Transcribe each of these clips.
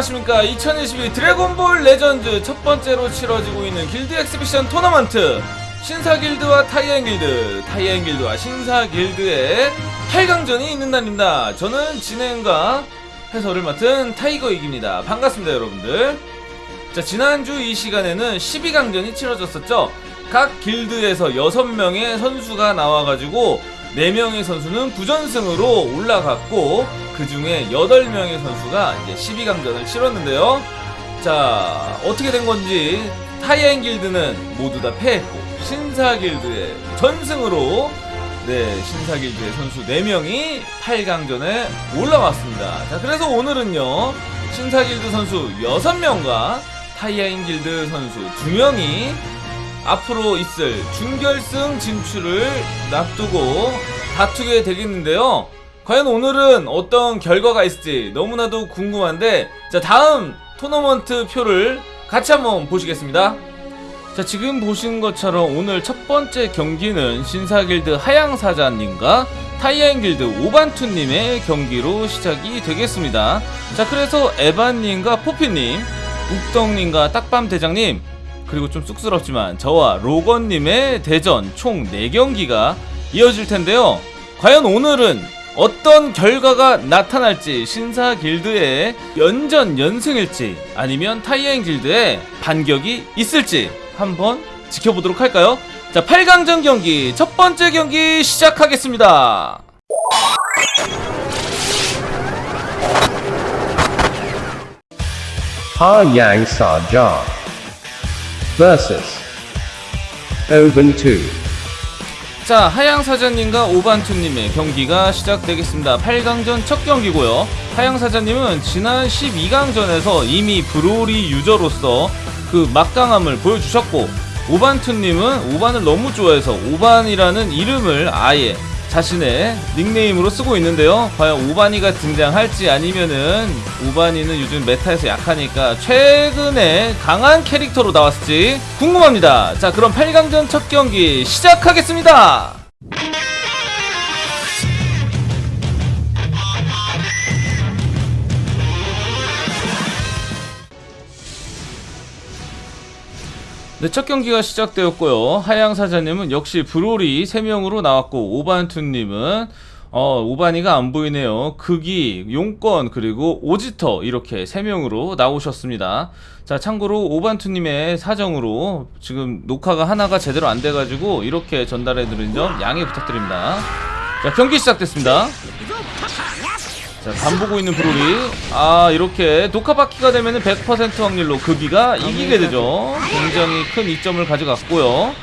안녕하십니까. 2022 드래곤볼 레전드 첫 번째로 치러지고 있는 길드 exhibition 토너먼트. 신사 길드와 타이엔 길드. 타이엔 길드와 신사 길드의 8강전이 있는 날입니다. 저는 진행과 해설을 맡은 타이거 이기입니다. 반갑습니다 여러분들. 자 지난주 이 시간에는 12강전이 치러졌었죠. 각 길드에서 6명의 선수가 나와가지고 4명의 선수는 부전승으로 올라갔고 그 중에 8명의 선수가 이제 12강전을 치렀는데요. 자, 어떻게 된 건지 타이엔 길드는 모두 다 패했고 신사 길드의 전승으로 네, 신사 길드의 선수 4명이 8강전에 올라왔습니다. 자, 그래서 오늘은요. 신사 길드 선수 6명과 타이엔 길드 선수 2명이 앞으로 있을 준결승 진출을 놔두고 다투게 되겠는데요. 과연 오늘은 어떤 결과가 있을지 너무나도 궁금한데 자 다음 토너먼트 표를 같이 한번 보시겠습니다. 자 지금 보신 것처럼 오늘 첫 번째 경기는 신사길드 하양사자님과 타이엔길드 오반투님의 경기로 시작이 되겠습니다. 자 그래서 에반님과 포피님, 욱덕님과 딱밤대장님 그리고 좀 쑥스럽지만 저와 로건님의 대전 총 4경기가 이어질 텐데요. 과연 오늘은 어떤 결과가 나타날지 신사 길드의 연전 연승일지 아니면 타이엔 길드의 반격이 있을지 한번 지켜보도록 할까요? 자, 8강전 경기 첫 번째 경기 시작하겠습니다. Sa vs Oban2. 자, 하양 사장님과 오반투님의 경기가 시작되겠습니다. 8강전 첫 경기고요. 하양 사장님은 지난 12강전에서 이미 브로리 유저로서 그 막강함을 보여주셨고, 오반투님은 오반을 너무 좋아해서 오반이라는 이름을 아예 자신의 닉네임으로 쓰고 있는데요. 과연 오바니가 등장할지 아니면은 오바니는 요즘 메타에서 약하니까 최근에 강한 캐릭터로 나왔을지 궁금합니다. 자, 그럼 8강전 첫 경기 시작하겠습니다. 네, 첫 경기가 시작되었고요. 하양 사자님은 역시 브로리 3명으로 나왔고 오반투님은 어, 오바니가 안 보이네요. 극이, 용건, 그리고 오지터 이렇게 3명으로 나오셨습니다. 자, 참고로 오반투님의 사정으로 지금 녹화가 하나가 제대로 안 돼가지고 이렇게 전달해드린 점 양해 부탁드립니다. 자, 경기 시작됐습니다. 자, 반보고 있는 브로리. 아, 이렇게 녹화바퀴가 되면 은 100% 확률로 극이가 이기게 되죠. 굉장히 큰 이점을 가져갔고요.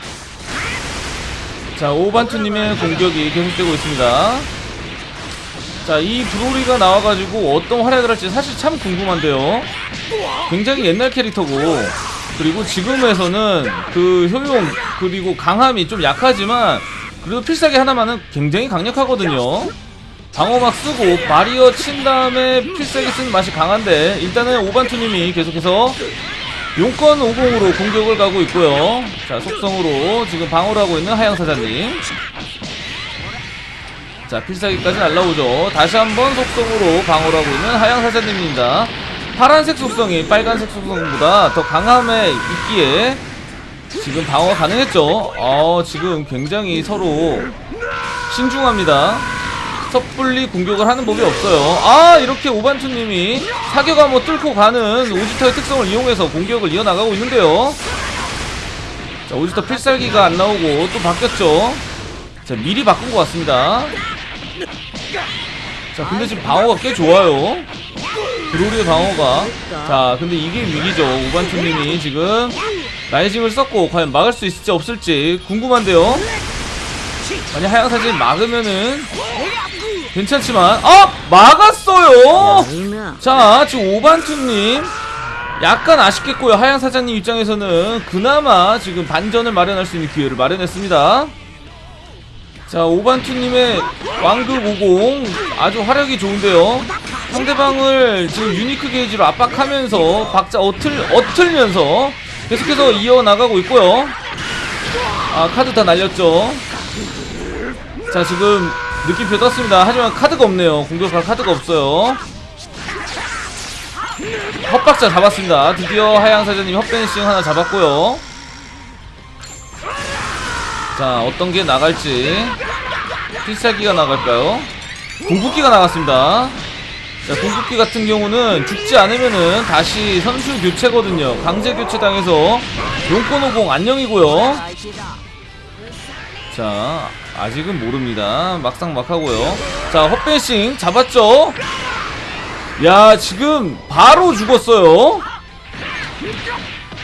자, 오반투님의 공격이 계속되고 있습니다. 자, 이 브로리가 나와가지고 어떤 활약을 할지 사실 참 궁금한데요. 굉장히 옛날 캐릭터고, 그리고 지금에서는 그 효용, 그리고 강함이 좀 약하지만, 그래도 필살기 하나만은 굉장히 강력하거든요. 방어막 쓰고 바리어 친 다음에 필살기 쓰는 맛이 강한데 일단은 오반투님이 계속해서 용건 50으로 공격을 가고 있고요. 자 속성으로 지금 방어를 하고 있는 하양사자님. 자 필살기까지 날라오죠. 다시 한번 속성으로 방어를 하고 있는 하양사자님입니다. 파란색 속성이 빨간색 속성보다 더 강함에 있기에 지금 방어가 가능했죠. 어 지금 굉장히 서로 신중합니다 섣불리 공격을 하는 법이 없어요. 아 이렇게 오반투님이 사격함 뭐 뚫고 가는 오지터의 특성을 이용해서 공격을 이어나가고 있는데요. 자 오지터 필살기가 안 나오고 또 바뀌었죠. 자 미리 바꾼 것 같습니다. 자 근데 지금 방어가 꽤 좋아요. 브로리의 방어가. 자 근데 이게 위기죠. 오반투님이 지금 라이징을 썼고 과연 막을 수 있을지 없을지 궁금한데요. 만약 하양사진 막으면은 괜찮지만 아 막았어요! 자 지금 오반투님. 약간 아쉽겠고요. 하양사장님 입장에서는 그나마 지금 반전을 마련할 수 있는 기회를 마련했습니다. 자 오반투님의 왕극 50 아주 화력이 좋은데요. 상대방을 지금 유니크 게이지로 압박하면서 박자 어틀, 어틀면서 계속해서 이어나가고 있고요. 아 카드 다 날렸죠. 자 지금 느낌표 떴습니다 하지만 카드가 없네요 공격할 카드가 없어요 헛박자 잡았습니다. 드디어 하양사자님 헛벤싱 하나 잡았고요. 자, 어떤 게 나갈지. 필살기가 나갈까요? 궁극기가 나갔습니다. 자, 궁극기 같은 경우는 죽지 않으면은 다시 선수 교체거든요. 강제 교체 당해서 용코노공 안녕이고요. 자, 아직은 모릅니다. 막상 막하고요. 자, 헛벤싱 잡았죠? 야, 지금 바로 죽었어요.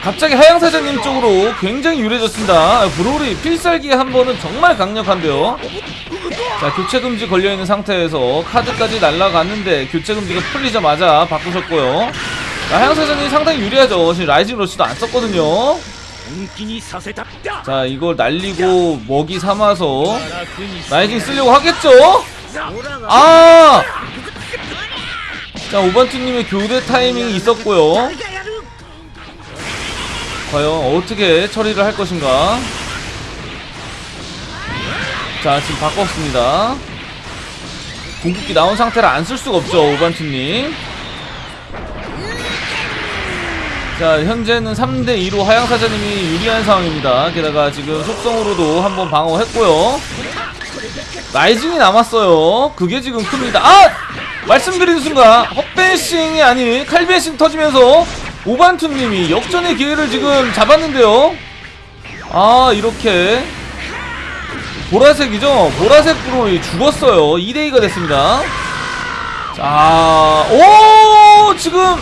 갑자기 하양사장님 쪽으로 굉장히 유리해졌습니다. 브로리 필살기 한 번은 정말 강력한데요. 자, 교체 금지 걸려있는 상태에서 카드까지 날라갔는데 교체 금지가 풀리자마자 바꾸셨고요. 자, 하양사장님 상당히 유리하죠. 지금 라이징 러시도 안 썼거든요. 자 이걸 날리고 먹이 삼아서 나이징 쓰려고 하겠죠? 아! 자 오반투님의 교대 타이밍이 있었고요. 과연 어떻게 처리를 할 것인가? 자 지금 바꿨습니다. 궁극기 나온 상태라 안 쓸 수가 없죠 오반투님. 자, 현재는 3대2로 하양사자님이 유리한 상황입니다. 게다가 지금 속성으로도 한번 방어했고요. rising이 남았어요. 그게 지금 큽니다. 아! 말씀드린 순간 헛벤싱이 아닌 칼벤싱 터지면서 오반투님이 역전의 기회를 지금 잡았는데요. 아 이렇게 보라색이죠? 보라색 브로리 죽었어요. 2대2가 됐습니다. 자, 오 지금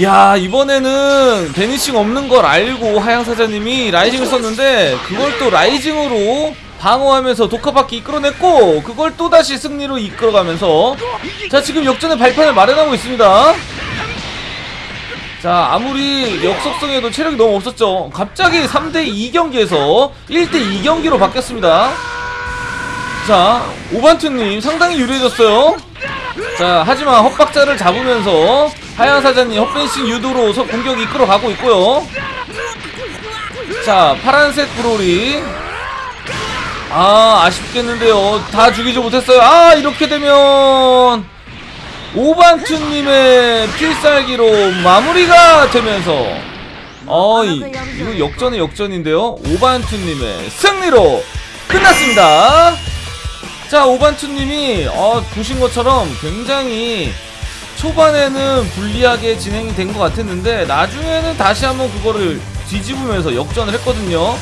야 이번에는 vanishing 없는 걸 알고 하양사자님이 rising을 썼는데 그걸 또 rising으로 방어하면서 도카바키 이끌어냈고 그걸 또다시 승리로 이끌어가면서 자 지금 역전의 발판을 마련하고 있습니다. 자 아무리 역속성에도 체력이 너무 없었죠. 갑자기 3대2 경기에서 1대2 경기로 바뀌었습니다 자 오반투님 상당히 유리해졌어요. 자 하지만 헛박자를 잡으면서 하양사자님 헛벤싱 유도로 서- 공격 이끌어가고 있고요. 자 파란색 브로리. 아 아쉽겠는데요. 다 죽이지 못했어요. 아 이렇게 되면 오반투님의 필살기로 마무리가 되면서 어이 이거 역전의 역전인데요. 오반투님의 승리로 끝났습니다 자 오반투님이 어, 보신 것처럼 굉장히 초반에는 불리하게 진행이 된 것 같았는데 나중에는 다시 한번 그거를 뒤집으면서 역전을 했거든요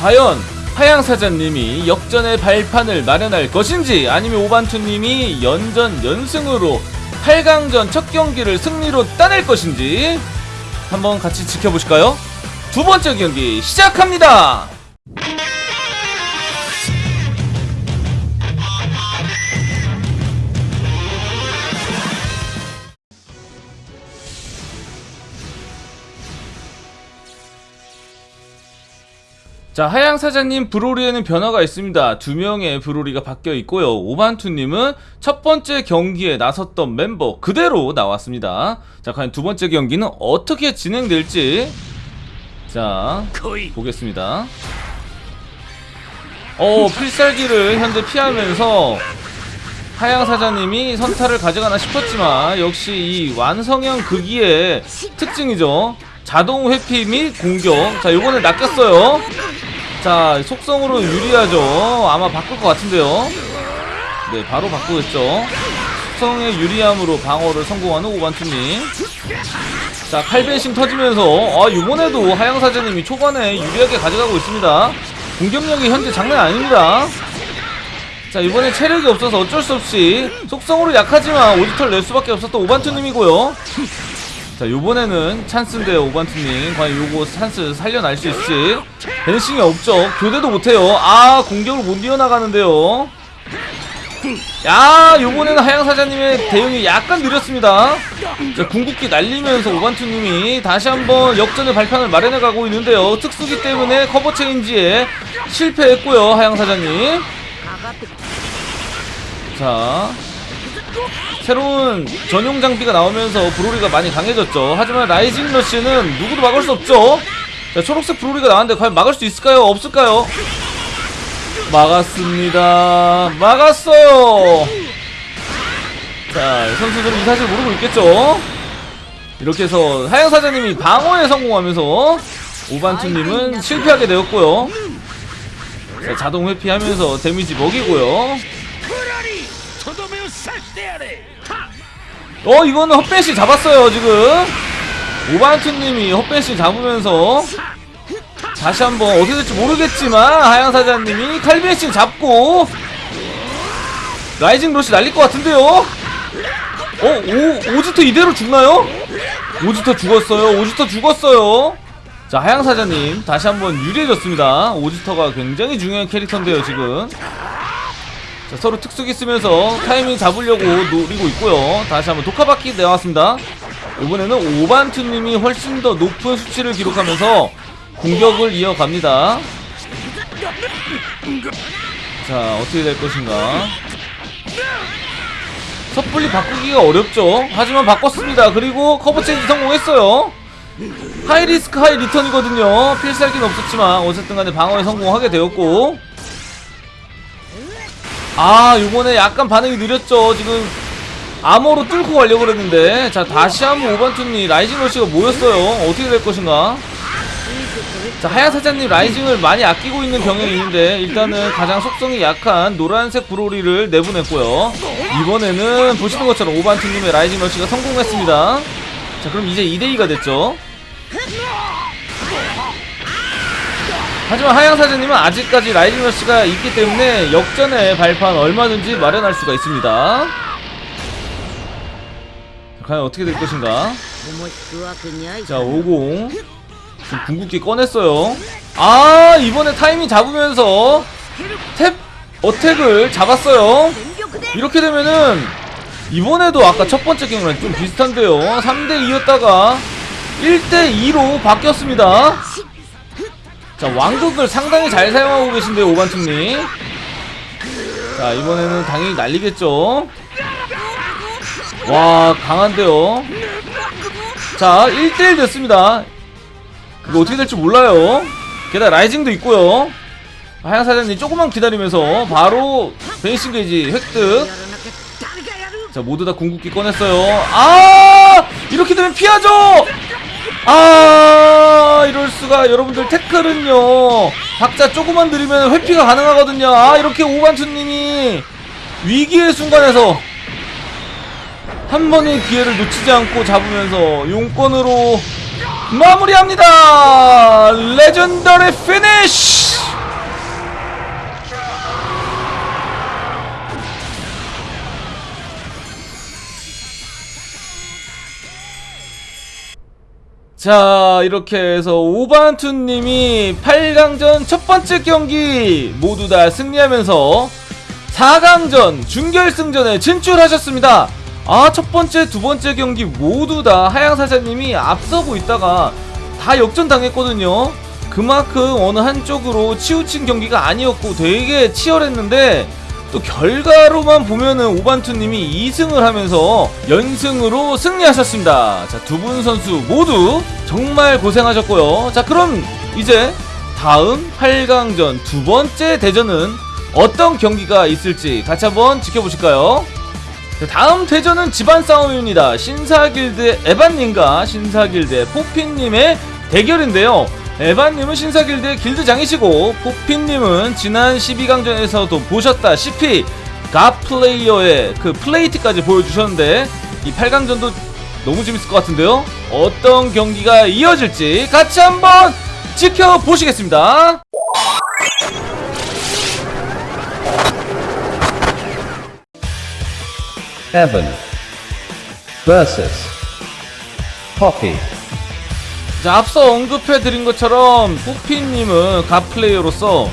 과연 하양사자님이 역전의 발판을 마련할 것인지 아니면 오반투님이 연전 연승으로 8강전 첫 경기를 승리로 따낼 것인지 한번 같이 지켜보실까요? 두 번째 경기 시작합니다! 자, 하양 사자님 브로리에는 변화가 있습니다. 두 명의 브로리가 바뀌어 있고요. 오반투님은 첫 번째 경기에 나섰던 멤버 그대로 나왔습니다. 자, 과연 두 번째 경기는 어떻게 진행될지 자 보겠습니다. 어, 필살기를 현재 피하면서 하양 사자님이 선타를 가져가나 싶었지만 역시 이 완성형 극기의 특징이죠. 자동 회피 및 공격. 자, 요거는 낚였어요. 자, 속성으로 유리하죠. 아마 바꿀 것 같은데요. 네, 바로 바꾸겠죠. 속성의 유리함으로 방어를 성공하는 오반투님. 자, 칼벤싱 터지면서 아, 이번에도 하양 사자님이 초반에 유리하게 가져가고 있습니다. 공격력이 현재 장난 아닙니다. 자, 이번에 체력이 없어서 어쩔 수 없이 속성으로 약하지만 오디터를 낼 수밖에 없었던 오반투님이고요. 자, 요번에는 찬스인데요, 오반투님. 과연 요거 찬스 살려날 수 있을지. 벤싱이 없죠. 교대도 못해요. 아, 공격을 못 이어나가는데요. 야, 요번에는 하양사자님의 대응이 약간 느렸습니다. 자, 궁극기 날리면서 오반투님이 다시 한번 역전의 발판을 마련해가고 있는데요. 특수기 때문에 cover change에 실패했고요, 하양사자님. 자, 새로운 전용 장비가 나오면서 브로리가 많이 강해졌죠. 하지만 rising rush는 누구도 막을 수 없죠. 자, 초록색 브로리가 나왔는데 과연 막을 수 있을까요? 없을까요? 막았습니다. 막았어요. 자, 선수들은 이 사실 모르고 있겠죠? 이렇게 해서 하양사자님이 방어에 성공하면서 오반투님은 실패하게 되었고요. 자, 자동 회피하면서 damage 먹이고요. 어, 이거는 헛벤싱 잡았어요, 지금. 오반투님이 헛벤싱 잡으면서 다시 한번 어떻게 될지 모르겠지만 하양사자님이 칼벤싱 잡고 rising rush 날릴 것 같은데요? 어, 오, 오지터 이대로 죽나요? 오지터 죽었어요. 오지터 죽었어요. 자, 하양사자님 다시 한번 유리해졌습니다. 오지터가 굉장히 중요한 캐릭터인데요, 지금. 자, 서로 특수기 쓰면서 타이밍 잡으려고 노리고 있고요. 다시 한번 도카바키 나왔습니다. 이번에는 오반투님이 훨씬 더 높은 수치를 기록하면서 공격을 이어갑니다. 자, 어떻게 될 것인가. 섣불리 바꾸기가 어렵죠. 하지만 바꿨습니다. 그리고 cover change 성공했어요. high risk high return이거든요. 필살기는 없었지만 어쨌든 간에 방어에 성공하게 되었고 아 이번에 약간 반응이 느렸죠. 지금 암호로 뚫고 가려고 그랬는데. 자 다시 한번 오반투님 rising rush가 모였어요. 어떻게 될 것인가? 자 하양사자님 rising을 많이 아끼고 있는 경향이 있는데 일단은 가장 속성이 약한 노란색 브로리를 내보냈고요. 이번에는 보시는 것처럼 오반투님의 rising rush가 성공했습니다. 자 그럼 이제 2대2가 됐죠 하지만 하양사제님은 아직까지 라이징러시가 있기 때문에 역전의 발판 얼마든지 마련할 수가 있습니다. 과연 어떻게 될 것인가? 자 50. 지금 궁극기 꺼냈어요. 아 이번에 타이밍 잡으면서 탭 어택을 잡았어요. 이렇게 되면은 이번에도 아까 첫 번째 경우랑 좀 비슷한데요. 3대2였다가 1대2로 바뀌었습니다. 자 왕국을 상당히 잘 사용하고 계신데요 오반팀님 자 이번에는 당연히 날리겠죠? 와 강한데요? 자 1대1 됐습니다. 이거 어떻게 될지 몰라요. 게다가 라이징도 있고요. 하양 사장님 조금만 기다리면서 바로 베이싱 게이지 획득. 자 모두 다 궁극기 꺼냈어요. 아! 이렇게 되면 피하죠! 아 이럴 수가. 여러분들 태클은요. 박자 조금만 느리면 회피가 가능하거든요. 아 이렇게 오반투님이 위기의 순간에서 한 번의 기회를 놓치지 않고 잡으면서 역전으로 마무리합니다. legendary finish 자 이렇게 해서 오반투님이 8강전 첫 번째 경기 모두 다 승리하면서 4강전 준결승전에 진출하셨습니다. 아 첫 번째 두 번째 경기 모두 다 하양사자님이 앞서고 있다가 다 역전당했거든요. 그만큼 어느 한쪽으로 치우친 경기가 아니었고 되게 치열했는데 또 결과로만 보면은 오반투님이 2승을 하면서 연승으로 승리하셨습니다. 자, 두 분 선수 모두 정말 고생하셨고요. 자, 그럼 이제 다음 8강전 두 번째 대전은 어떤 경기가 있을지 같이 한번 지켜보실까요? 자, 다음 대전은 집안 싸움입니다. 신사길드의 에반님과 신사길드의 포핀님의 대결인데요. 에반님은 신사길드의 길드장이시고 포핀님은 지난 12강전에서도 보셨다시피 갓플레이어의 그 플레이트까지 보여주셨는데 이 8강전도 너무 재밌을 것 같은데요. 어떤 경기가 이어질지 같이 한번 지켜보시겠습니다. Evan versus. 자, 앞서 언급해드린 것처럼 푸피님은 갓플레이어로서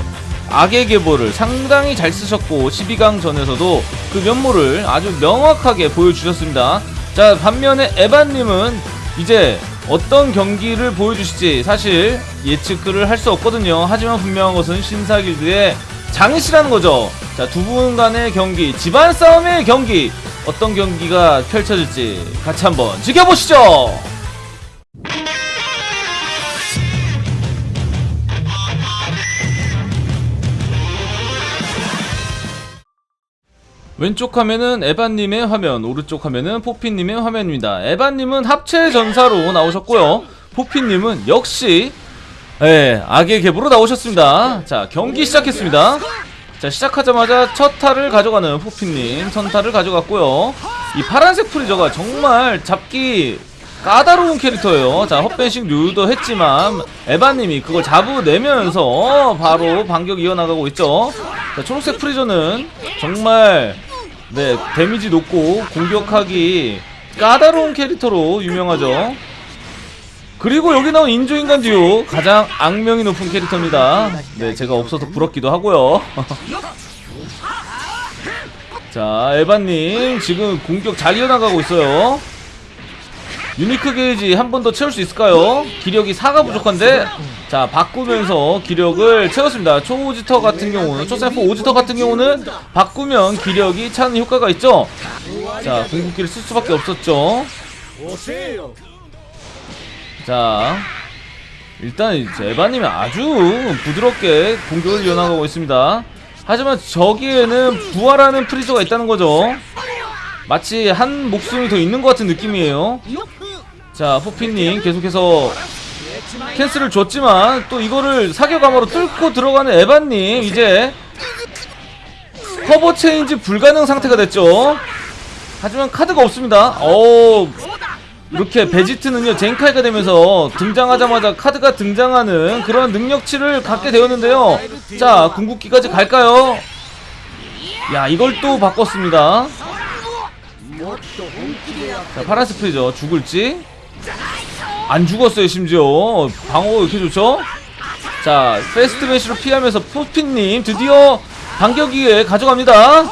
악의 계보를 상당히 잘 쓰셨고 12강 전에서도 그 면모를 아주 명확하게 보여주셨습니다. 자, 반면에 에반님은 이제 어떤 경기를 보여주실지 사실 예측을 할 수 없거든요. 하지만 분명한 것은 신사길드의 장이시라는 거죠. 자, 두 분 간의 경기, 집안 싸움의 경기, 어떤 경기가 펼쳐질지 같이 한번 지켜보시죠! 왼쪽 화면은 에반님의 화면, 오른쪽 화면은 포피님의 화면입니다. 에반님은 합체 전사로 나오셨고요. 포피님은 역시 예, 악의 계보로 나오셨습니다. 자, 경기 시작했습니다. 자, 시작하자마자 첫 타를 가져가는 포피님, 선타를 가져갔고요. 이 파란색 프리저가 정말 잡기 까다로운 캐릭터예요. 자, 헛벤싱 유도 했지만 에반님이 그걸 잡아내면서 바로 반격 이어나가고 있죠. 자, 초록색 프리저는 정말 네 damage 높고 공격하기 까다로운 캐릭터로 유명하죠. 그리고 여기 나온 인조인간 듀오 가장 악명이 높은 캐릭터입니다. 네, 제가 없어서 부럽기도 하고요. 자, 에반님 지금 공격 잘 이어나가고 있어요. unique 게이지 한 번 더 채울 수 있을까요? 기력이 4가 부족한데 자 바꾸면서 기력을 채웠습니다. 초오지터 같은 경우는 초세포 오지터 같은 경우는 바꾸면 기력이 차는 효과가 있죠? 자 궁극기를 쓸 수밖에 없었죠? 자 일단 이제 에바님이 아주 부드럽게 공격을 이어나가고 있습니다. 하지만 저기에는 부활하는 프리저가 있다는 거죠? 마치 한 목숨이 더 있는 것 같은 느낌이에요 자 포피님 계속해서 cancel을 줬지만 또 이거를 사격감으로 뚫고 들어가는 에반님 이제 cover change 불가능 상태가 됐죠? 하지만 카드가 없습니다. 어 이렇게 베지트는요 젠카이가 되면서 등장하자마자 카드가 등장하는 그런 능력치를 갖게 되었는데요. 자 궁극기까지 갈까요? 야 이걸 또 바꿨습니다. 자 파란색 프리저 죽을지 안 죽었어요 심지어. 방어가 이렇게 좋죠? 자 패스트 매시로 피하면서 포핀님 드디어 반격기에 가져갑니다.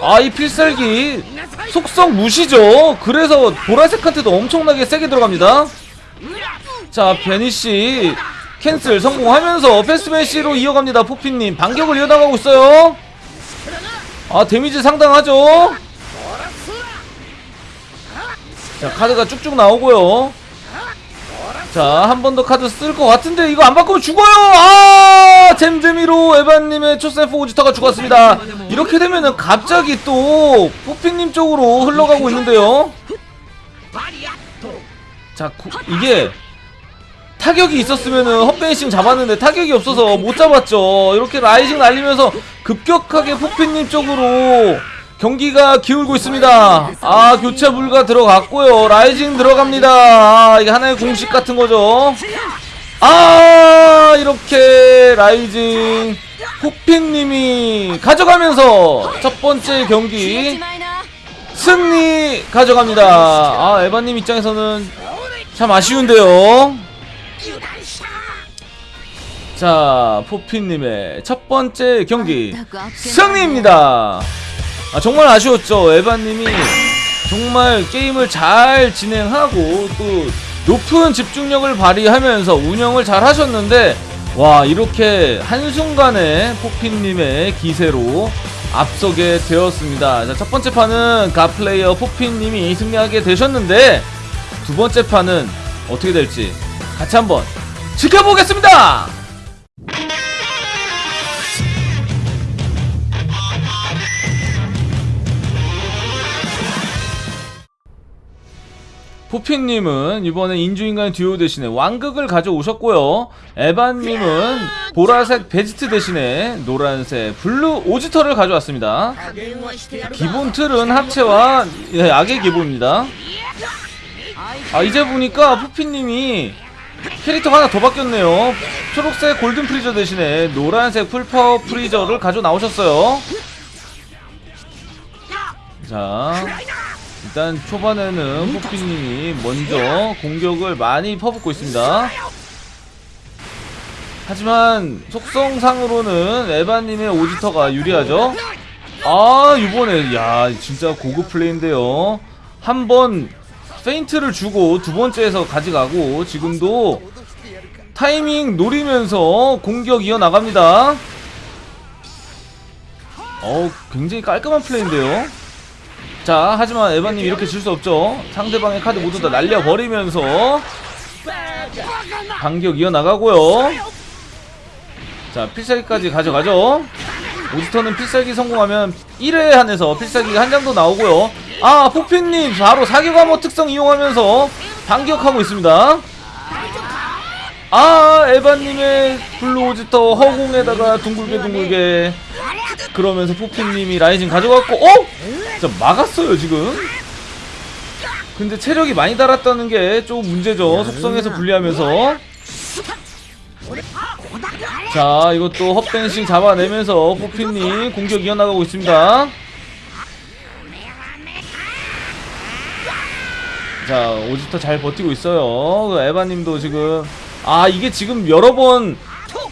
아 이 필살기 속성 무시죠? 그래서 보라색한테도 엄청나게 세게 들어갑니다. 자 베니씨 캔슬 성공하면서 패스트 매시로 이어갑니다 포핀님. 반격을 이어나가고 있어요. 아 데미지 상당하죠 자 카드가 쭉쭉 나오고요. 자 한 번 더 카드 쓸 것 같은데 이거 안 바꾸면 죽어요! 아 잼잼이로 에반님의 초사포 오지터가 죽었습니다. 이렇게 되면은 갑자기 또 포핑님 쪽으로 흘러가고 있는데요. 자 구- 이게 타격이 있었으면은 헛vanishing 잡았는데 타격이 없어서 못 잡았죠. 이렇게 rising 날리면서 급격하게 포핑님 쪽으로 경기가 기울고 있습니다. 아 교체 불가 들어갔고요. rising 들어갑니다. 아, 이게 하나의 공식 같은 거죠. 아 이렇게 rising 포핑님이 가져가면서 첫 번째 경기 승리 가져갑니다. 아 에바님 입장에서는 참 아쉬운데요. 자 포피님의 첫 번째 경기 승리입니다. 아, 정말 아쉬웠죠. 에바님이 정말 게임을 잘 진행하고 또 높은 집중력을 발휘하면서 운영을 잘 하셨는데 와 이렇게 한순간에 포핀님의 기세로 앞서게 되었습니다. 자, 첫 번째 판은 가플레이어 포핀님이 승리하게 되셨는데 두 번째 판은 어떻게 될지 같이 한번 지켜보겠습니다. 포핀님은 이번에 인주인간 듀오 대신에 왕극을 가져오셨고요. 에반님은 보라색 베지트 대신에 노란색 블루 오지터를 가져왔습니다. 기본 틀은 합체와 예, 악의 기본입니다. 아 이제 보니까 포핀님이 캐릭터가 하나 더 바뀌었네요. 초록색 골든 프리저 대신에 노란색 풀파워 프리저를 가져 나오셨어요. 자, 일단 초반에는 포피님이 먼저 공격을 많이 퍼붓고 있습니다. 하지만 속성상으로는 에바님의 오지터가 유리하죠. 아 이번에 야 진짜 고급 플레이인데요. 한 번 페인트를 주고 두 번째에서 가져가고 지금도 타이밍 노리면서 공격 이어 나갑니다. 어 굉장히 깔끔한 플레이인데요. 자 하지만 에바님 이렇게 질 수 없죠. 상대방의 카드 모두 다 날려버리면서 반격 이어나가고요. 자 필살기까지 가져가죠. 오지터는 필살기 성공하면 1회에 한해서 필살기가 한 장도 나오고요. 아 포핀님 바로 사격암호 특성 이용하면서 반격하고 있습니다 아 에바님의 블루 오지터 허공에다가 둥글게 둥글게 그러면서 포핀님이 rising 가져갔고 어? 진짜 막았어요 지금. 근데 체력이 많이 달았다는 게 좀 문제죠. 속성에서 불리하면서. 자 이것도 헛벤싱 잡아내면서 포핀님 공격 이어나가고 있습니다. 자 오지터 잘 버티고 있어요. 그 에바님도 지금 아 이게 지금 여러 번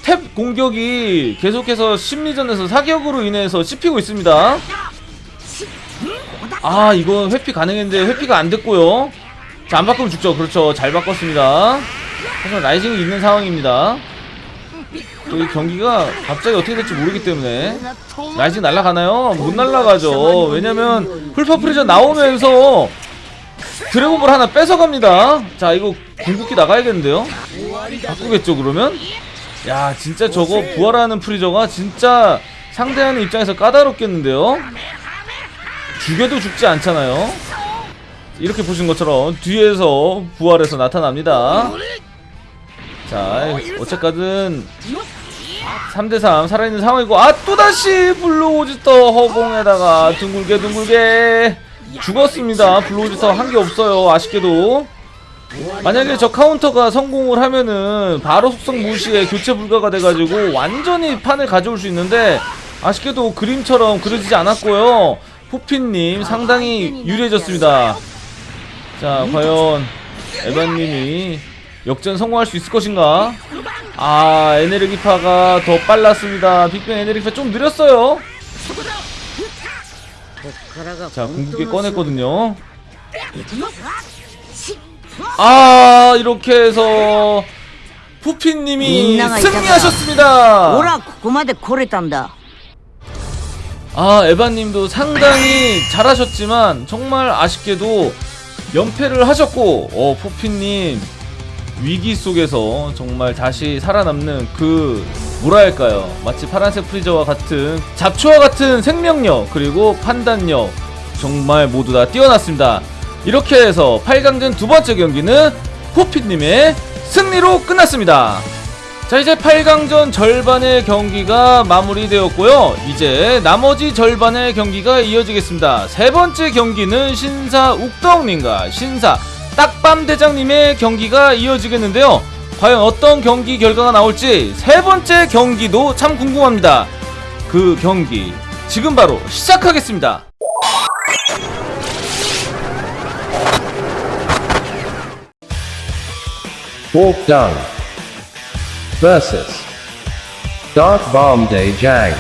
탭 공격이 계속해서 심리전에서 사격으로 인해서 씹히고 있습니다. 아 이거 회피 가능했는데 회피가 안 됐고요. 자 안 바꾸면 죽죠. 그렇죠. 잘 바꿨습니다. 하지만 rising이 있는 상황입니다. 또 이 경기가 갑자기 어떻게 될지 모르기 때문에 rising 날아가나요? 못 날아가죠. 왜냐면 풀파워 프리저 나오면서 드래곤볼 하나 뺏어갑니다. 자 이거 궁극기 나가야겠는데요 바꾸겠죠 그러면? 야 진짜 저거 부활하는 프리저가 진짜 상대하는 입장에서 까다롭겠는데요? 죽여도 죽지 않잖아요. 이렇게 보신 것처럼 뒤에서 부활해서 나타납니다. 자 어쨌든 3대3 살아있는 상황이고 아 또다시 블루오지터 허공에다가 둥글게 둥글게 죽었습니다. 블루오지터 한게 없어요 아쉽게도 만약에 저 카운터가 성공을 하면은 바로 속성 무시에 교체 불가가 돼가지고 완전히 판을 가져올 수 있는데 아쉽게도 그림처럼 그려지지 않았고요. 푸핀님 상당히 유리해졌습니다. 자 과연 에반님이 역전 성공할 수 있을 것인가? 아 에네르기파가 더 빨랐습니다. 빅뱅 에네르기파 좀 느렸어요. 자 궁극기 꺼냈거든요. 아 이렇게 해서 푸피님이 승리하셨습니다. 아 에바님도 상당히 잘하셨지만 정말 아쉽게도 연패를 하셨고 어, 포피님 위기 속에서 정말 다시 살아남는 그 뭐랄까요? 마치 파란색 프리저와 같은 잡초와 같은 생명력 그리고 판단력 정말 모두 다 뛰어났습니다. 이렇게 해서 8강전 두 번째 경기는 푸핀님의 승리로 끝났습니다. 자 이제 8강전 절반의 경기가 마무리되었고요. 이제 나머지 절반의 경기가 이어지겠습니다. 세 번째 경기는 신사 욱덕님과 신사 딱밤 대장님의 경기가 이어지겠는데요. 과연 어떤 경기 결과가 나올지 세 번째 경기도 참 궁금합니다. 그 경기 지금 바로 시작하겠습니다 Wolfdung versus Dark Bomb Day Jang.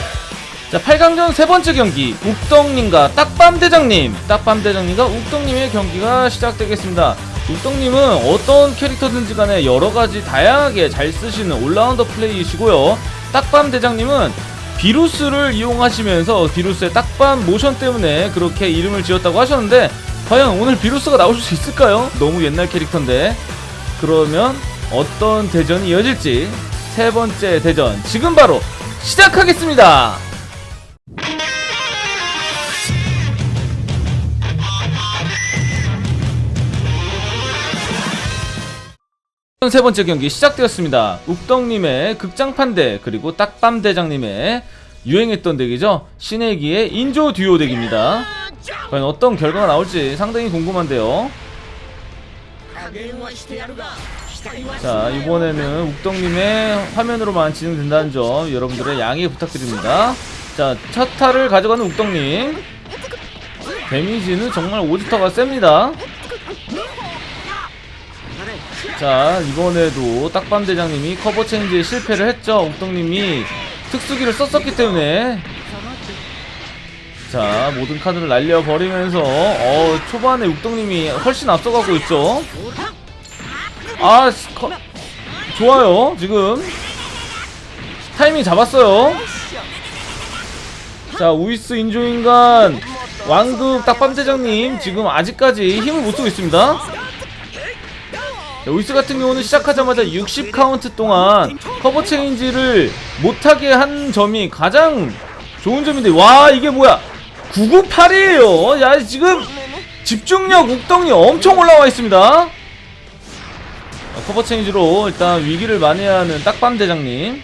자 8강전 세 번째 경기 욱덕님과 딱밤 대장님 딱밤 대장님과 욱덕님의 경기가 시작되겠습니다 욱덕님은 어떤 캐릭터든지 간에 여러가지 다양하게 잘 쓰시는 올라운더 플레이이시고요 딱밤 대장님은 비루스를 이용하시면서 비루스의 딱밤 모션 때문에 그렇게 이름을 지었다고 하셨는데 과연 오늘 비루스가 나올 수 있을까요? 너무 옛날 캐릭터인데 그러면 어떤 대전이 이어질지 세 번째 대전 지금 바로 시작하겠습니다 세 번째 경기 시작되었습니다. 욱덕님의 극장판 대 그리고 딱밤 대장님의 유행했던 덱이죠. 신의기의 인조 듀오 덱입니다. 과연 어떤 결과가 나올지 상당히 궁금한데요. 자 이번에는 욱덕님의 화면으로만 진행된다는 점 여러분들의 양해 부탁드립니다. 자 첫타를 가져가는 욱덕님 데미지는 정말 오지터가 셉니다. 자 이번에도 딱밤 대장님이 커버 체인지에 실패를 했죠 옥동님이 특수기를 썼었기 때문에 자 모든 카드를 날려버리면서 어 초반에 욱덩님이 훨씬 앞서가고 있죠? 아 스- 커, 좋아요 지금. 타이밍 잡았어요. 자 우이스 인조인간 왕급 딱밤 대장님 지금 아직까지 힘을 못 쓰고 있습니다. 자, 우이스 같은 경우는 시작하자마자 60카운트 동안 cover change를 못하게 한 점이 가장 좋은 점인데 와 이게 뭐야 998이에요. 야 지금 집중력 욱덩이 엄청 올라와 있습니다. 아, cover change로 일단 위기를 만회하는 딱밤 대장님.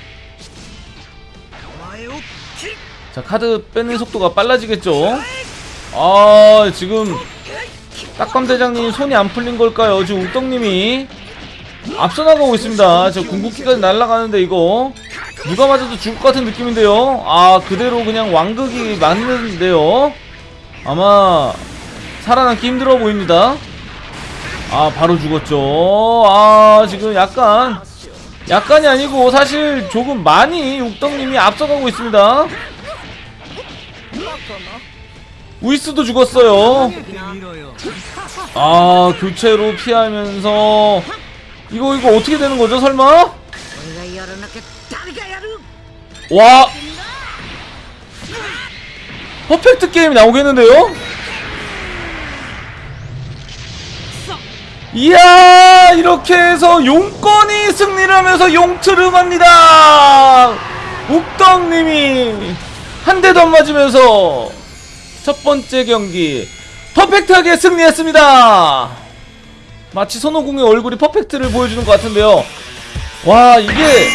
자 카드 빼는 속도가 빨라지겠죠? 아 지금 딱밤 대장님 손이 안 풀린 걸까요? 지금 욱덩님이 앞서 나가고 있습니다. 저 궁극기까지 날아가는데 이거 누가 맞아도 죽을 것 같은 느낌인데요. 아 그대로 그냥 왕극이 맞는데요. 아마 살아남기 힘들어 보입니다. 아 바로 죽었죠. 아 지금 약간 약간이 아니고 사실 조금 많이 욱덕님이 앞서가고 있습니다. 우이스도 죽었어요. 아 교체로 피하면서 이거 이거 어떻게 되는 거죠 설마? 와. 퍼펙트 게임이 나오겠는데요? 이야 이렇게 해서 용건이 승리를 하면서 용트름합니다. 욱덕님이 한 대도 안 맞으면서 첫 번째 경기 퍼펙트하게 승리했습니다. 마치 손오공의 얼굴이 퍼펙트를 보여주는 것 같은데요. 와 이게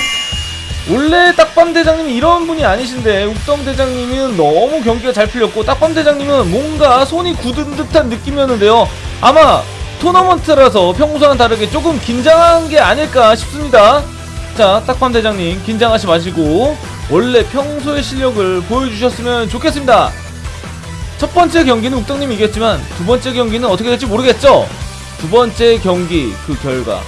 원래 딱밤 대장님이 이런 분이 아니신데 욱덤 대장님은 너무 경기가 잘 풀렸고 딱밤 대장님은 뭔가 손이 굳은 듯한 느낌이었는데요. 아마 토너먼트라서 평소와는 다르게 조금 긴장한 게 아닐까 싶습니다. 자 딱밤 대장님 긴장하지 마시고 원래 평소의 실력을 보여주셨으면 좋겠습니다. 첫 번째 경기는 욱덕님이 이겼지만 두 번째 경기는 어떻게 될지 모르겠죠? 두 번째 경기 그 결과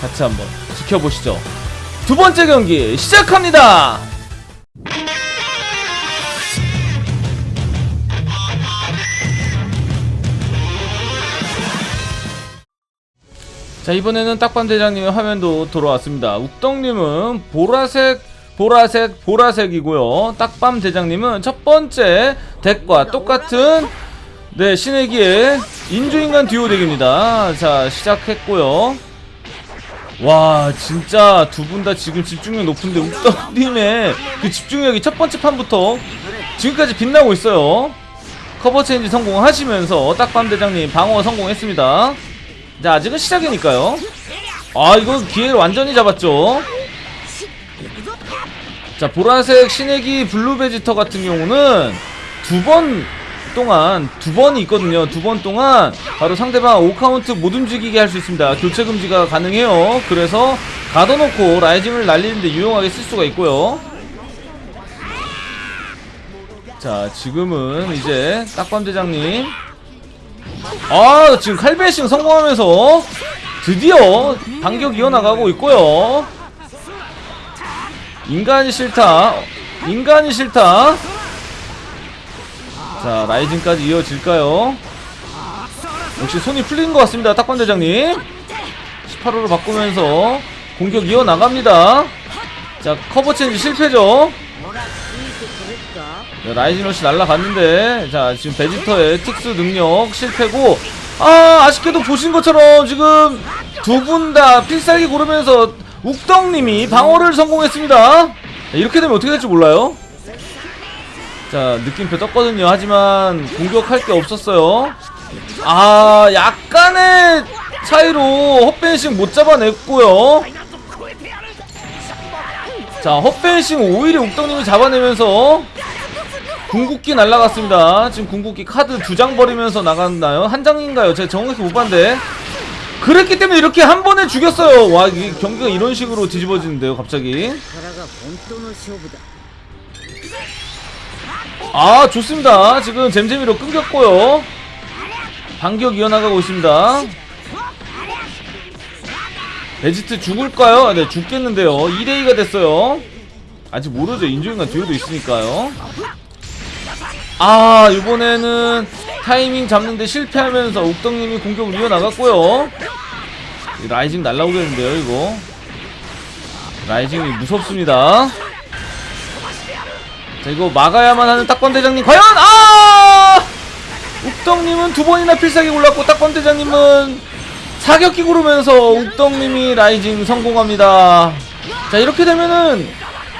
같이 한번 지켜보시죠 두 번째 경기 시작합니다. 자 이번에는 딱밤 대장님의 화면도 돌아왔습니다. 욱덕님은 보라색 보라색 보라색이고요. 딱밤 대장님은 첫 번째 deck과 똑같은 네 신의기의 인조인간 듀오 deck입니다. 자 시작했고요. 와 진짜 두 분 다 지금 집중력 높은데 욱덩님의 그 집중력이 첫 번째 판부터 지금까지 빛나고 있어요. cover change 성공하시면서 딱밤 대장님 방어 성공했습니다. 자 아직은 시작이니까요. 아 이거 기회를 완전히 잡았죠. 자 보라색 신의 기 블루 베지터 같은 경우는 두 번 동안 두 번이 있거든요. 두 번 동안 바로 상대방 5카운트 못 움직이게 할 수 있습니다. 교체 금지가 가능해요. 그래서 가둬놓고 rising을 날리는데 유용하게 쓸 수가 있고요. 자 지금은 이제 딱밤 대장님. 아 지금 칼베싱 성공하면서 드디어 반격 이어나가고 있고요. 인간이 싫다. 인간이 싫다 자 라이징까지 이어질까요? 역시 손이 풀리는 것 같습니다 딱밤대장님. 18호로 바꾸면서 공격 이어나갑니다. 자 커버 체인지 실패죠? 자, rising rush 날라갔는데 자 지금 베지터의 특수 능력 실패고 아 아쉽게도 보신 것처럼 지금 두 분 다 필살기 고르면서 욱덩님이 방어를 성공했습니다. 자, 이렇게 되면 어떻게 될지 몰라요. 자 느낌표 떴거든요 하지만 공격할 게 없었어요 아 약간의 차이로 헛vanishing 못 잡아냈고요 자 헛벤싱 오히려 욱덕님이 잡아내면서 궁극기 날라갔습니다. 지금 궁극기 카드 두 장 버리면서 나갔나요? 한 장인가요? 제가 정확히 못 봤는데. 그랬기 때문에 이렇게 한 번에 죽였어요. 와, 이 경기가 이런 식으로 뒤집어지는데요, 갑자기. 아, 좋습니다. 지금 잼잼이로 끊겼고요. 반격 이어나가고 있습니다. 베지트 죽을까요? 네, 죽겠는데요. 2대2가 됐어요. 아직 모르죠. 인조인간 듀오도 있으니까요. 아, 이번에는 타이밍 잡는데 실패하면서 욱덕님이 공격을 이어나갔고요. 이 rising 날라오겠는데요, 이거. rising이 무섭습니다. 자, 이거 막아야만 하는 딱밤대장님 과연? 아! 욱덕님은 두 번이나 필살기 골랐고 딱밤대장님은 사격기 구르면서 욱덩님이 라이징 성공합니다. 자 이렇게 되면은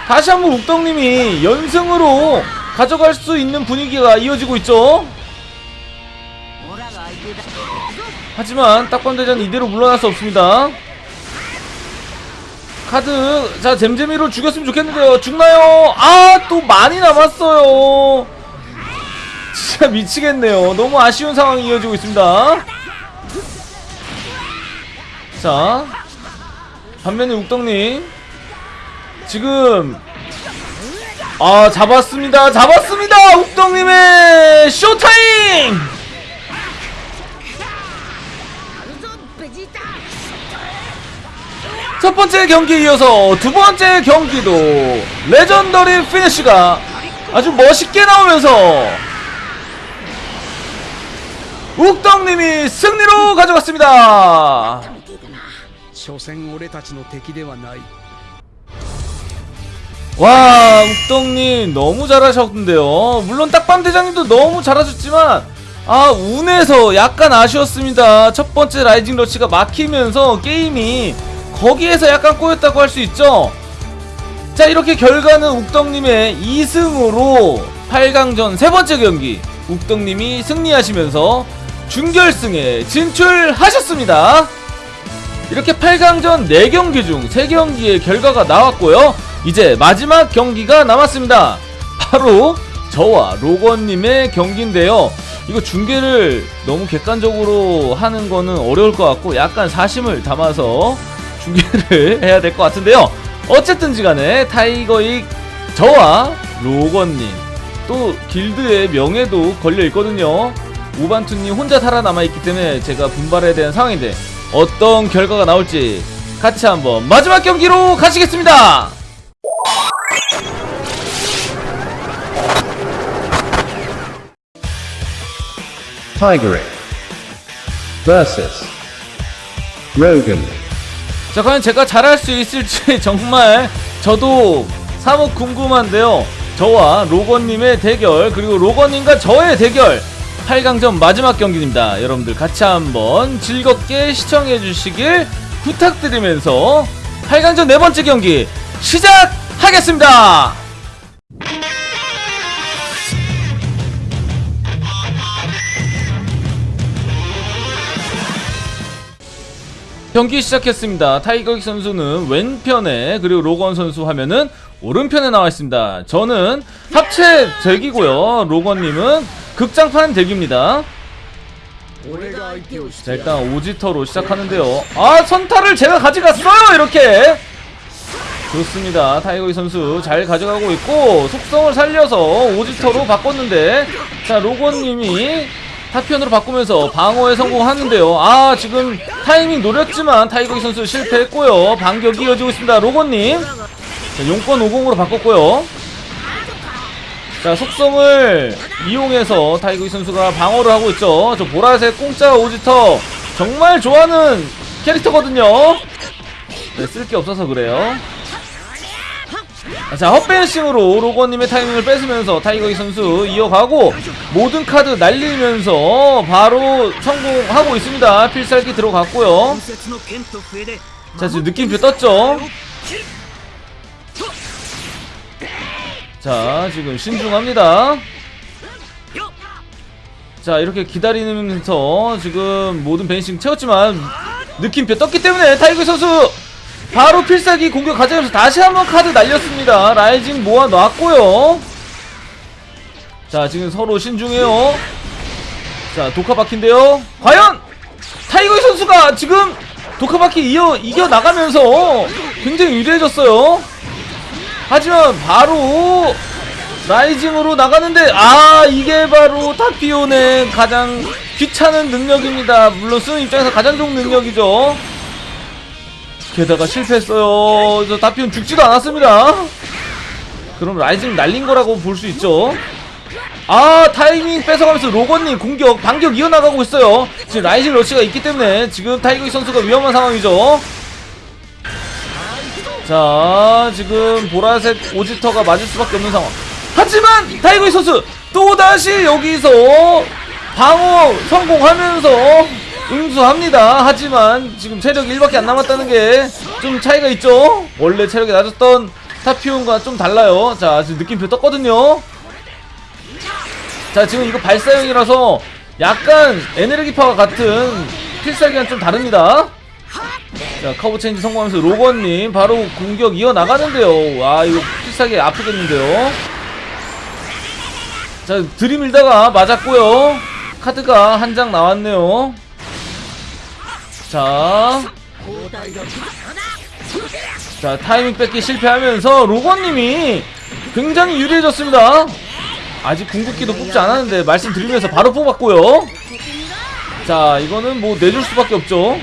다시 한번 욱덩님이 연승으로 가져갈 수 있는 분위기가 이어지고 있죠? 하지만 딱번대장 이대로 물러날 수 없습니다. 카드 자 잼잼이로 죽였으면 좋겠는데요. 죽나요? 아 또 많이 남았어요. 진짜 미치겠네요. 너무 아쉬운 상황이 이어지고 있습니다. 자 반면에 욱덕님 지금 아 잡았습니다. 잡았습니다. 욱덕님의 쇼타임. 첫 번째 경기 이어서 두 번째 경기도 legendary finish가 아주 멋있게 나오면서 욱덕님이 승리로 가져갔습니다. 와 욱덕님 너무 잘하셨는데요. 물론 딱밤 대장님도 너무 잘하셨지만 아 운에서 약간 아쉬웠습니다. 첫번째 rising rush가 막히면서 게임이 거기에서 약간 꼬였다고 할 수 있죠. 자 이렇게 결과는 욱덕님의 2승으로 8강전 세 번째 경기 욱덕님이 승리하시면서 준결승에 진출하셨습니다. 이렇게 8강전 4경기 중 3경기의 결과가 나왔고요. 이제 마지막 경기가 남았습니다. 바로 저와 로건님의 경기인데요. 이거 중계를 너무 객관적으로 하는 거는 어려울 것 같고 약간 사심을 담아서 중계를 해야 될 것 같은데요. 어쨌든지 간에 타이거익 저와 로건님 또 길드의 명예도 걸려 있거든요. 우반투님 혼자 살아남아 있기 때문에 제가 분발해야 되는 상황인데 어떤 결과가 나올지 같이 한번 마지막 경기로 가시겠습니다. Tigeric versus Rogan. 자 과연 제가 잘할 수 있을지 정말 저도 사뭇 궁금한데요. 저와 로건님의 대결 그리고 로건님과 저의 대결. 8강전 마지막 경기입니다. 여러분들 같이 한번 즐겁게 시청해 주시길 부탁드리면서 8강전 네 번째 경기 시작하겠습니다 경기 시작했습니다. 타이거킥 선수는 왼편에 그리고 로건 선수 화면은 오른편에 나와 있습니다. 저는 합체 deck이고요. 로건님은 극장판 deck입니다. 자 일단 오지터로 시작하는데요. 아 선타를 제가 가져갔어요 이렇게. 좋습니다. 타이거이 선수 잘 가져가고 있고 속성을 살려서 오지터로 바꿨는데 자 로건님이 타피언으로 바꾸면서 방어에 성공하는데요. 아 지금 타이밍 노렸지만 타이거익 선수 실패했고요. 반격이 이어지고 있습니다. 로건님 자, 용권 오공으로 바꿨고요. 자 속성을 이용해서 타이거익 선수가 방어를 하고 있죠. 저 보라색 공짜 오지터 정말 좋아하는 캐릭터거든요. 네, 쓸게 없어서 그래요. 자 헛vanishing으로 로건님의 타이밍을 뺏으면서 타이거이 선수 이어가고 모든 카드 날리면서 바로 성공하고 있습니다. 필살기 들어갔고요. 자 지금 느낌표 떴죠? 자 지금 신중합니다. 자 이렇게 기다리면서 지금 모든 vanishing 채웠지만 느낌표 떴기 때문에 타이거 선수 바로 필살기 공격 가져가면서 다시 한번 카드 날렸습니다. rising 모아놨고요. 자 지금 서로 신중해요. 자 독카바퀴인데요. 과연 타이거 선수가 지금 독카바퀴 이어 이겨나가면서 굉장히 유리해졌어요. 하지만 바로 rising으로 나가는데 아 이게 바로 타피온의 가장 귀찮은 능력입니다. 물론 쓰는 입장에서 가장 좋은 능력이죠 게다가 실패했어요. 저 타피온 죽지도 않았습니다. 그럼 rising 날린 거라고 볼 수 있죠. 아 타이밍 뺏어가면서 로건님 공격 반격 이어나가고 있어요. 지금 rising rush가 있기 때문에 지금 타이거이 선수가 위험한 상황이죠. 자 지금 보라색 오지터가 맞을 수밖에 없는 상황. 하지만 타이거이 선수 또다시 여기서 방어 성공하면서 응수합니다. 하지만 지금 체력 1밖에 안 남았다는 게 좀 차이가 있죠? 원래 체력이 낮았던 타피온과 좀 달라요. 자 지금 느낌표 떴거든요. 자 지금 이거 발사형이라서 약간 에너지파와 같은 필살기랑 좀 다릅니다. 자 cover change 성공하면서 로건님 바로 공격 이어나가는데요. 와 이거 필살기 아프겠는데요? 자 들이밀다가 맞았고요. 카드가 한 장 나왔네요 자. 자 타이밍 뺏기 실패하면서 로건님이 굉장히 유리해졌습니다. 아직 궁극기도 뽑지 않았는데 말씀드리면서 바로 뽑았고요. 자 이거는 뭐 내줄 수밖에 없죠.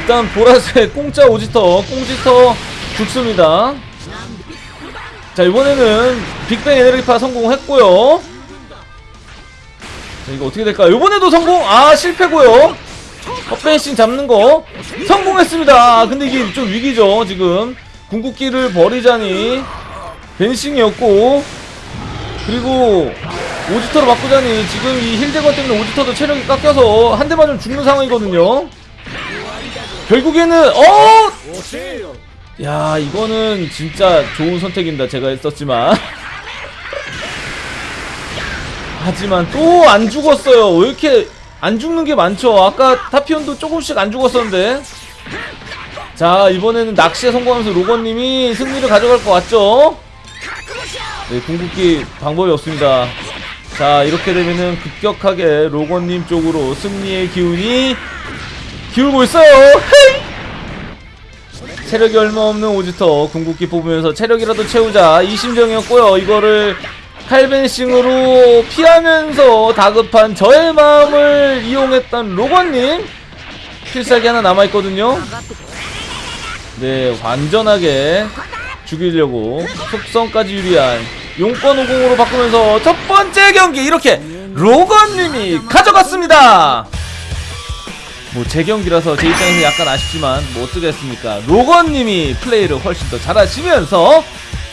일단 보라색 공짜 오지터 꽁지터 죽습니다. 자 이번에는 빅뱅 에너지파 성공했고요 자 이거 어떻게 될까요? 이번에도 성공? 아 실패고요. 헛벤싱 잡는 거. 성공했습니다. 아, 근데 이게 좀 위기죠 지금. 궁극기를 버리자니 벤싱이었고 그리고 오지터로 바꾸자니 지금 이 힐대건 때문에 오지터도 체력이 깎여서 한 대만 좀 죽는 상황이거든요. 결국에는 어! 야 이거는 진짜 좋은 선택입니다. 제가 했었지만 하지만 또 안 죽었어요. 왜 이렇게 안 죽는 게 많죠? 아까 타피온도 조금씩 안 죽었었는데. 자 이번에는 낚시에 성공하면서 로건님이 승리를 가져갈 것 같죠? 네 궁극기 방법이 없습니다. 자 이렇게 되면은 급격하게 로건님 쪽으로 승리의 기운이 기울고 있어요! 체력이 얼마 없는 오지터 궁극기 뽑으면서 체력이라도 채우자. 이 심정이었고요. 이거를 칼벤싱으로 피하면서 다급한 저의 마음을 이용했던 로건님 필살기 하나 남아있거든요. 네 완전하게 죽이려고 속성까지 유리한 용권 50으로 바꾸면서 첫 번째 경기 이렇게 로건님이 가져갔습니다. 뭐 제 경기라서 제 입장에서 약간 아쉽지만 뭐 어쩌겠습니까? 로건님이 플레이를 훨씬 더 잘하시면서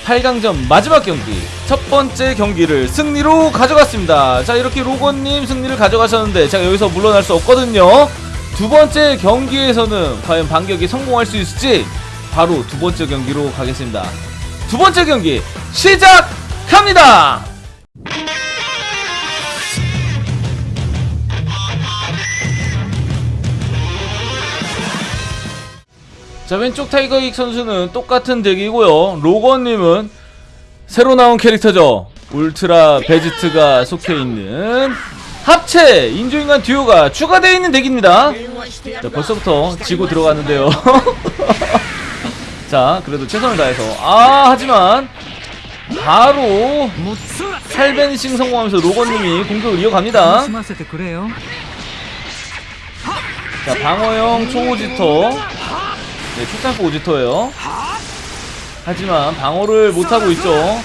8강전 마지막 경기. 첫 번째 경기를 승리로 가져갔습니다. 자 이렇게 로건님 승리를 가져가셨는데 제가 여기서 물러날 수 없거든요. 두 번째 경기에서는 과연 반격이 성공할 수 있을지 바로 두 번째 경기로 가겠습니다. 두 번째 경기 시작합니다 자 왼쪽 타이거익 선수는 똑같은 덱이고요. 로건님은 새로 나온 캐릭터죠. 울트라 베지트가 속해있는 합체 인조인간 듀오가 추가되어 있는 덱입니다. 자 벌써부터 지고 들어가는데요. 자 그래도 최선을 다해서. 아 하지만 바로 살벤싱 성공하면서 로건님이 공격을 이어갑니다. 자 방어형 초호지터. 네 초창기 오지터예요. 하지만 방어를 못하고 있죠.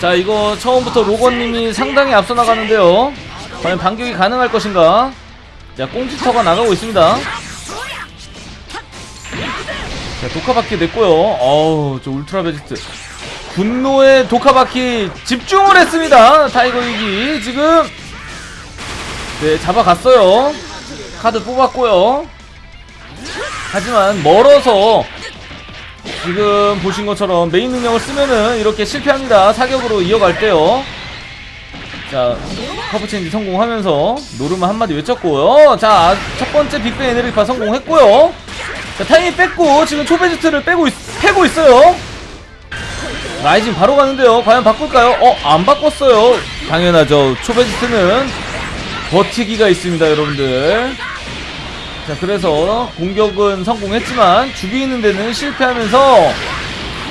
자 이거 처음부터 로건님이 상당히 앞서 나가는데요. 과연 반격이 가능할 것인가? 자 꽁지터가 나가고 있습니다. 자 독카바퀴 냈고요. 어우 저 울트라 베지트. 분노의 독카바퀴 집중을 했습니다. 타이거 이기 지금. 네 잡아갔어요. 카드 뽑았고요 하지만 멀어서 지금 보신 것처럼 메인 능력을 쓰면은 이렇게 실패합니다. 사격으로 이어갈 때요. 자 cover change 성공하면서 노르마 한마디 외쳤고요. 자 첫 번째 빅뱅 에너지파 성공했고요. 자 타이밍 뺐고 지금 초베지트를 빼고 있, 패고 있어요. rising 바로 가는데요. 과연 바꿀까요? 어 안 바꿨어요. 당연하죠. 초베지트는 버티기가 있습니다 여러분들 자 그래서 공격은 성공했지만 죽이는 데는 실패하면서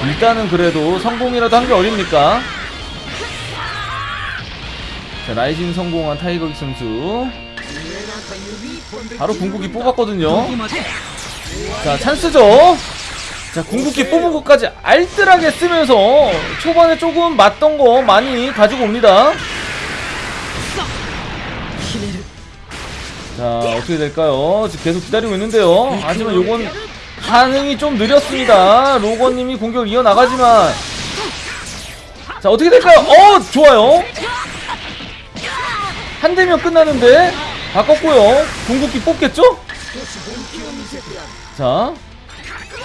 일단은 그래도 성공이라도 한 게 어딥니까? 자 라이징 성공한 타이거기 선수. 바로 궁극기 뽑았거든요. 자 찬스죠? 자 궁극기 뽑은 것까지 알뜰하게 쓰면서 초반에 조금 맞던 거 많이 가지고 옵니다 자 어떻게 될까요? 지금 계속 기다리고 있는데요. 하지만 요건 반응이 좀 느렸습니다. 로건님이 공격을 이어나가지만. 자 어떻게 될까요? 어 좋아요. 한 대면 끝나는데 바꿨고요. 궁극기 뽑겠죠? 자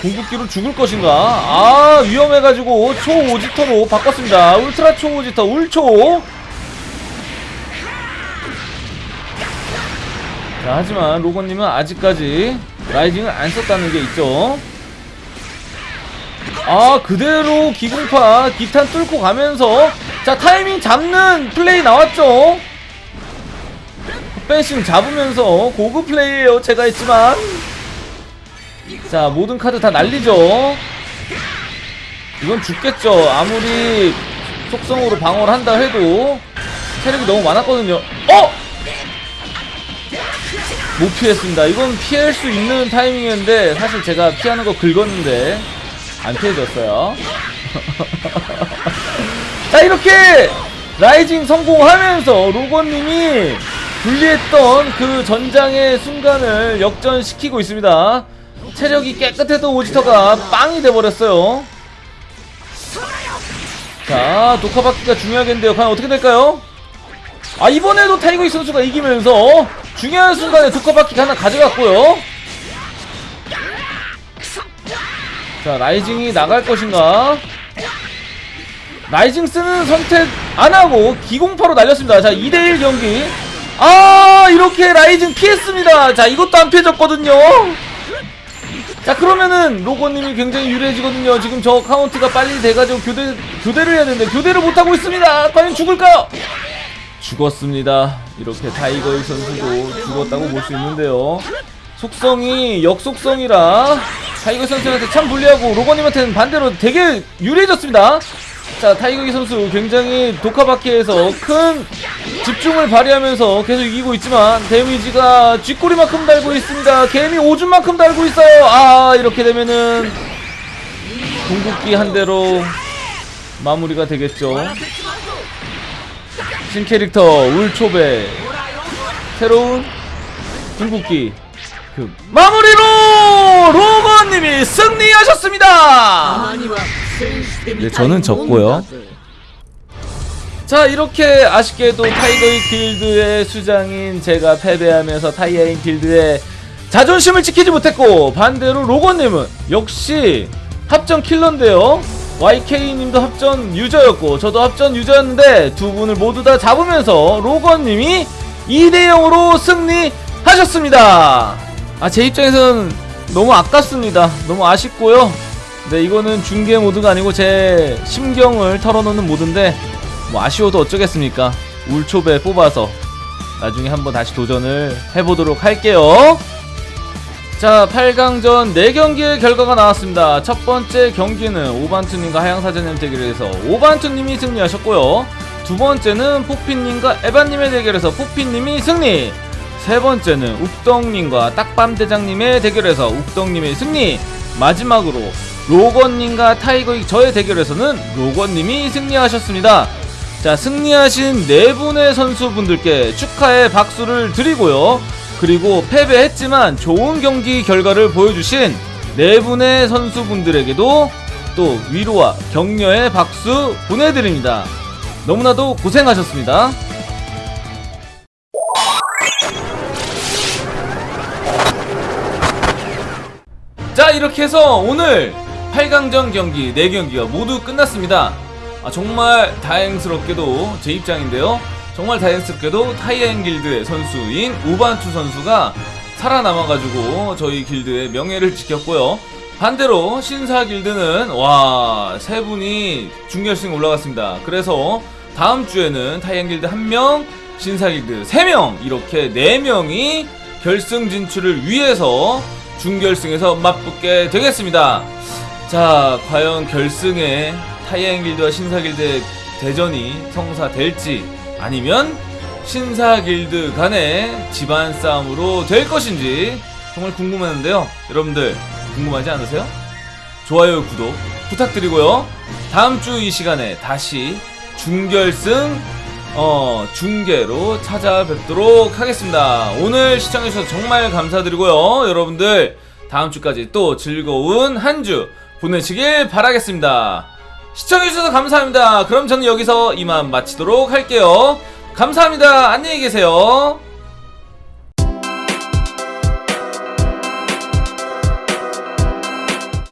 궁극기로 죽을 것인가? 아 위험해가지고 초오지터로 바꿨습니다. 울트라 초오지터 울초. 자 하지만 로건님은 아직까지 라이징을 안 썼다는 게 있죠. 아 그대로 기공파 기탄 뚫고 가면서 자 타이밍 잡는 플레이 나왔죠. 펜싱 잡으면서 고급 플레이에요 제가 했지만 자 모든 카드 다 날리죠 이건 죽겠죠 아무리 속성으로 방어를 한다 해도 체력이 너무 많았거든요 어? 못 피했습니다. 이건 피할 수 있는 타이밍이었는데 사실 제가 피하는 거 긁었는데 안 피해졌어요. 자 이렇게 rising 성공하면서 로건님이 불리했던 그 전장의 순간을 역전시키고 있습니다. 체력이 깨끗했던 오지터가 빵이 돼버렸어요. 자 독화받기가 중요하겠는데요. 과연 어떻게 될까요? 아 이번에도 타이거이 선수가 이기면서 중요한 순간에 독화받기 하나 가져갔고요. 자 rising이 나갈 것인가? rising 쓰는 선택 안하고 기공파로 날렸습니다. 자 2대1 경기. 아 이렇게 rising 피했습니다. 자 이것도 안 피해졌거든요. 자 그러면은 로건님이 굉장히 유리해지거든요. 지금 저 카운트가 빨리 돼가지고 교대, 교대를 해야 되는데 교대를 못하고 있습니다. 과연 죽을까요 죽었습니다 이렇게 타이거이 선수도 죽었다고 볼 수 있는데요 속성이 역속성이라 타이거 선수한테 참 불리하고 로건님한테는 반대로 되게 유리해졌습니다. 자 타이거기 선수 굉장히 독화바퀴에서 큰 집중을 발휘하면서 계속 이기고 있지만 데미지가 쥐꼬리만큼 달고 있습니다. 개미 오줌만큼 달고 있어요. 아 이렇게 되면은 궁극기 한 대로 마무리가 되겠죠. 신캐릭터 울초배 새로운 궁극기 그 마무리로 로건님이 승리하셨습니다. 네, 저는 졌고요. 자 이렇게 아쉽게도 타이거의 길드의 수장인 제가 패배하면서 타이어인 길드의 자존심을 지키지 못했고 반대로 로건님은 역시 합전 킬러인데요 YK님도 합전 유저였고 저도 합전 유저였는데 두 분을 모두 다 잡으면서 로건님이 2대0으로 승리하셨습니다. 아 제 입장에서는 너무 아깝습니다. 너무 아쉽고요. 네 이거는 중계 모드가 아니고 제 심경을 털어놓는 모드인데 뭐 아쉬워도 어쩌겠습니까? 울초배 뽑아서 나중에 한번 다시 도전을 해보도록 할게요 자 8강전 4경기의 결과가 나왔습니다. 첫 번째 경기는 오반투님과 하양사제님 대결에서 오반투님이 승리하셨고요. 두 번째는 포피님과 에반님의 대결에서 포피님이 승리. 세 번째는 욱덕님과 딱밤대장님의 대결에서 욱덕님의 승리. 마지막으로 로건님과 타이거익 저의 대결에서는 로건님이 승리하셨습니다. 자 승리하신 네 분의 선수분들께 축하의 박수를 드리고요 그리고 패배했지만 좋은 경기 결과를 보여주신 네 분의 선수분들에게도 또 위로와 격려의 박수 보내드립니다. 너무나도 고생하셨습니다. 자 이렇게 해서 오늘 8강전 경기 4경기가 모두 끝났습니다. 아, 정말 다행스럽게도 제 입장인데요 정말 다행스럽게도 타이엔 길드의 선수인 우반투 선수가 살아남아가지고 저희 길드의 명예를 지켰고요 반대로 신사 길드는 와 세 분이 준결승에 올라갔습니다 그래서 다음 주에는 타이엔 길드 1명 신사 길드 3명 이렇게 4명이 결승 진출을 위해서 준결승에서 맞붙게 되겠습니다. 자, 과연 결승에 타이엔 길드와 신사 길드의 대전이 성사될지 아니면 신사 길드 간의 집안 싸움으로 될 것인지 정말 궁금했는데요. 여러분들 궁금하지 않으세요? 좋아요, 구독 부탁드리고요. 다음 주 이 시간에 다시 준결승 어, 중계로 찾아뵙도록 하겠습니다. 오늘 시청해주셔서 정말 감사드리고요. 여러분들, 다음 주까지 또 즐거운 한 주 보내시길 바라겠습니다. 시청해주셔서 감사합니다. 그럼 저는 여기서 이만 마치도록 할게요. 감사합니다. 안녕히 계세요.